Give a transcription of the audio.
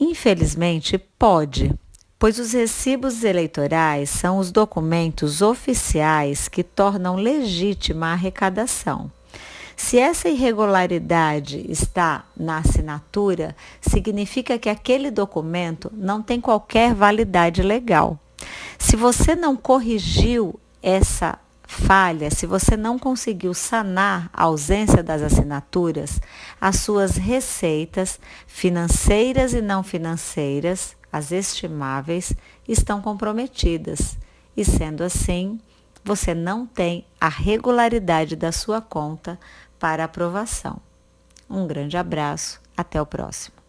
Infelizmente, pode, pois os recibos eleitorais são os documentos oficiais que tornam legítima a arrecadação. Se essa irregularidade está na assinatura, significa que aquele documento não tem qualquer validade legal. Se você não corrigiu essa falha, se você não conseguiu sanar a ausência das assinaturas, as suas receitas financeiras e não financeiras, as estimáveis, estão comprometidas. E sendo assim, você não tem a regularidade da sua conta para aprovação. Um grande abraço, até o próximo.